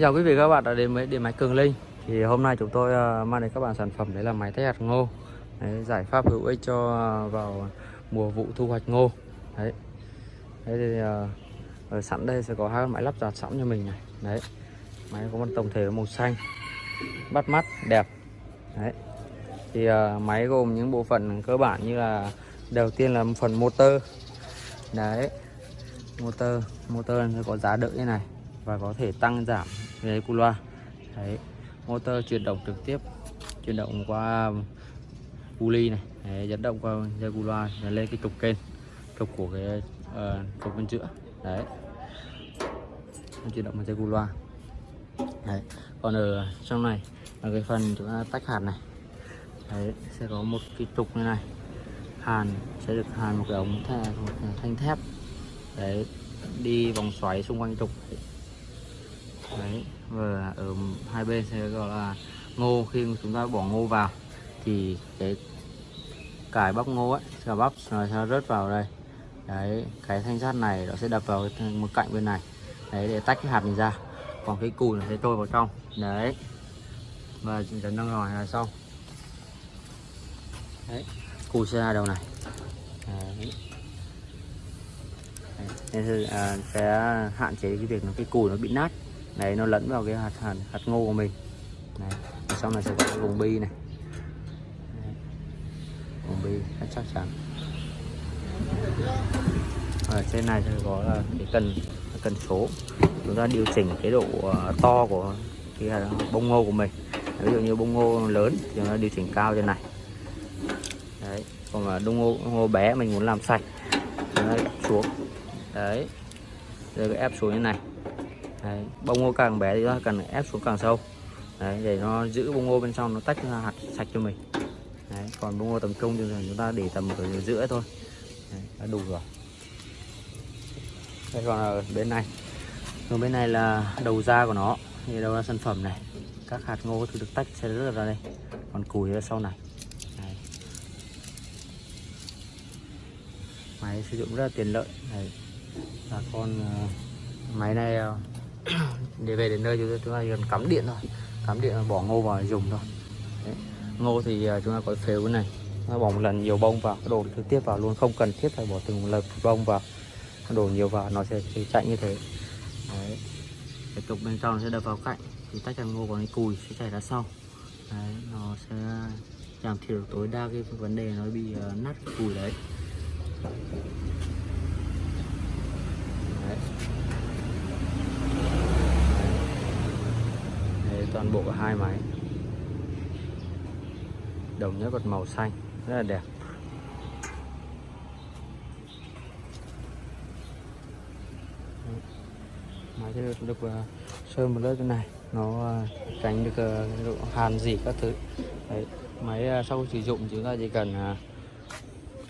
Xin chào quý vị các bạn đã đến với điện máy Cường Linh. Thì hôm nay chúng tôi à, mang đến các bạn sản phẩm đấy là máy tách hạt ngô. Đấy, giải pháp hữu ích cho à, vào mùa vụ thu hoạch ngô. Đấy. Đấy thì à, ở sẵn đây sẽ có hai máy lắp đặt sẵn cho mình này. Đấy. Máy có một tổng thể màu xanh bắt mắt đẹp. Đấy. Thì máy gồm những bộ phận cơ bản như là đầu tiên là phần motor. Đấy. Motor motor sẽ có giá đỡ như này và có thể tăng giảm về cu loa. Đấy motor chuyển động trực tiếp chuyển động qua pulley này. Đấy, dẫn động qua dây cu loa lên cái trục kênh trục của cái uh, trục bên giữa. Đấy. Chuyển động bằng dây cu loa. Đấy còn ở trong này là cái phần chúng ta tách hạt này. Đấy sẽ có một cái trục như này. Hàn sẽ được hàn một cái ống thanh thép. Đấy đi vòng xoáy xung quanh trục. đấy và ở hai bên sẽ gọi là ngô. Khi chúng ta bỏ ngô vào, thì cái cải bắp ngô ấy, cải bắp nó sẽ rớt vào đây. Đấy, cái thanh sắt này nó sẽ đập vào một cạnh bên này. Đấy, để tách cái hạt này ra. Còn cái cùi nó sẽ trôi vào trong. Đấy. Và chấn nâng rồi là xong đấy cùi sẽ ra đầu này. Đấy. nên à, sẽ hạn chế cái việc nó cái cùi nó bị nát này nó lẫn vào cái hạt hạt, hạt ngô của mình. Này sau này sẽ có cái vùng bi này. Vùng bi rất chắc chắn. Ở trên này thì có là cái cần cần số. Chúng ta điều chỉnh cái độ ờ, to của cái bông ngô của mình. Ví dụ như bông ngô lớn thì chúng ta điều chỉnh cao trên này. Đấy còn mà bông ngô, ngô bé mình muốn làm sạch chúng ta xuống. Đấy rồi cái ép xuống như này đấy, bông ngô càng bé thì ta cần ép xuống càng sâu. Đấy, để nó giữ bông ngô bên trong nó tách ra hạt sạch cho mình. Đấy, còn bông ngô tầm trung thì chúng ta để tầm ở giữa thôi. Đấy, đã đủ rồi. Đây còn ở bên này còn bên này là đầu ra của nó thì đầu ra sản phẩm này. Các hạt ngô thì được tách sẽ rất ra đây. Còn củi ở sau này. Đấy. máy sử dụng rất là tiện lợi. Đấy. và con ờ, máy này ờ, để về đến nơi chúng ta, cần cắm điện thôi. Cắm điện bỏ ngô vào dùng thôi. Đấy. ngô thì à, chúng ta có phếu này. Nó bỏ một lần nhiều bông vào đổ trực tiếp vào luôn không cần thiết phải bỏ từng một lần bông vào. Đổ nhiều vào nó sẽ, sẽ chạy như thế. Đấy. tục bên trong sẽ đập vào cạnh thì tách ra ngô còn cái cùi sẽ chảy ra sau. Đấy nó sẽ giảm thiểu tối đa cái vấn đề nó bị uh, nát cái cùi đấy. Toàn bộ hai máy đồng nhất vật màu xanh rất là đẹp. Máy sẽ được, được uh, sơn một lớp thế này nó uh, tránh được uh, độ hàn gì các thứ. Đấy, máy uh, sau sử dụng chúng ta chỉ cần uh,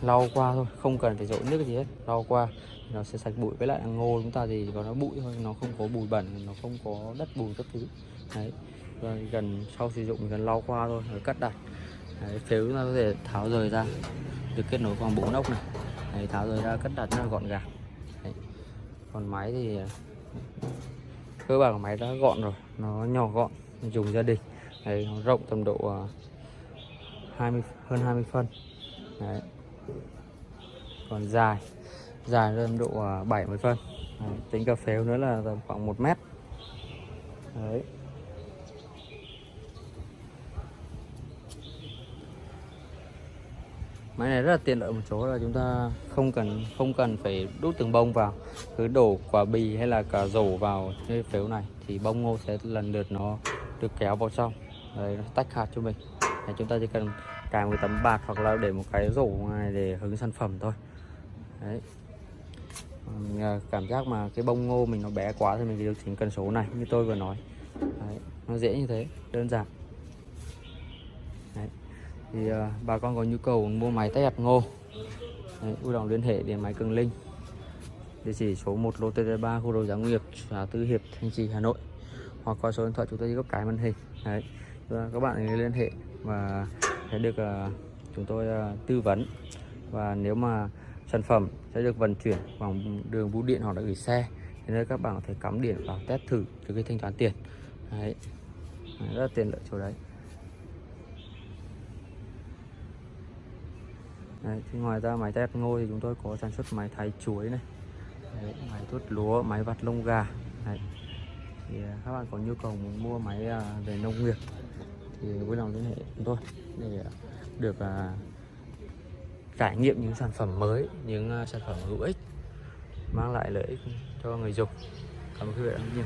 lau qua thôi không cần phải dội nước gì hết lau qua nó sẽ sạch bụi. Với lại ngô chúng ta thì có nó bụi thôi nó không có bụi bẩn nó không có đất bùn các thứ. Đấy. Vâng, gần sau sử dụng gần lau qua thôi rồi cắt đặt. Đấy, phếu chúng ta có thể tháo rời ra. Được kết nối bằng bốn ốc này. Đấy, tháo rời ra cắt đặt rất là gọn gàng. Đấy. còn máy thì cơ bản của máy đã gọn rồi. Nó nhỏ gọn dùng gia đình. Đấy, nó rộng tầm độ à, 20 hơn 20 phân. Đấy. còn dài dài tầm độ à, 70 phân. Đấy. tính cà phếu nữa là tầm khoảng 1 mét. Đấy. Máy này rất là tiện lợi một chỗ là chúng ta không cần không cần phải đút từng bông vào. Cứ đổ quả bì hay là cả rổ vào cái phếu này thì bông ngô sẽ lần lượt nó được kéo vào trong. Đấy, nó tách hạt cho mình. Đấy, chúng ta chỉ cần cài một tấm bạt hoặc là để một cái rổ này để hứng sản phẩm thôi. Đấy. mình à, cảm giác mà cái bông ngô mình nó bé quá thì mình điều chỉnh cần số này như tôi vừa nói. Đấy, nó dễ như thế đơn giản. Đấy thì uh, bà con có nhu cầu mua máy tách hạt ngô. Đấy, vui lòng liên hệ đến máy Cường Linh. Địa chỉ số 1 lô TT3 khu đầu giáo nghiệp xã Tư Hiệp Thanh Trì Hà Nội. Hoặc qua số điện thoại chúng tôi góc cái màn hình. Đấy, các bạn liên hệ và sẽ được uh, chúng tôi uh, tư vấn. Và nếu mà sản phẩm sẽ được vận chuyển bằng đường bưu điện hoặc là gửi xe thì nơi các bạn có thể cắm điện vào test thử trước khi thanh toán tiền. Đấy. Đấy, rất là tiện lợi chỗ đấy. Đấy, thì ngoài ra máy test ngô thì chúng tôi có sản xuất máy thái chuối này. Đấy, máy tuốt lúa, máy vặt lông gà. Đấy. thì à, các bạn có nhu cầu muốn mua máy à, về nông nghiệp thì vui lòng liên hệ chúng tôi để à, được trải nghiệm những sản phẩm mới những sản phẩm hữu ích mang lại lợi ích cho người dùng. Cảm ơn quý vị rất nhiều